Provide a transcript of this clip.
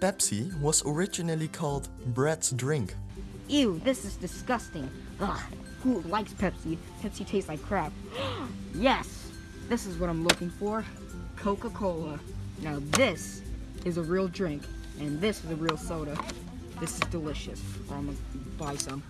Pepsi was originally called Brad's drink. Ew, this is disgusting. Ugh, who likes Pepsi? Pepsi tastes like crap. yes, this is what I'm looking for. Coca-Cola. Now this is a real drink, and this is a real soda. This is delicious. I'm gonna buy some.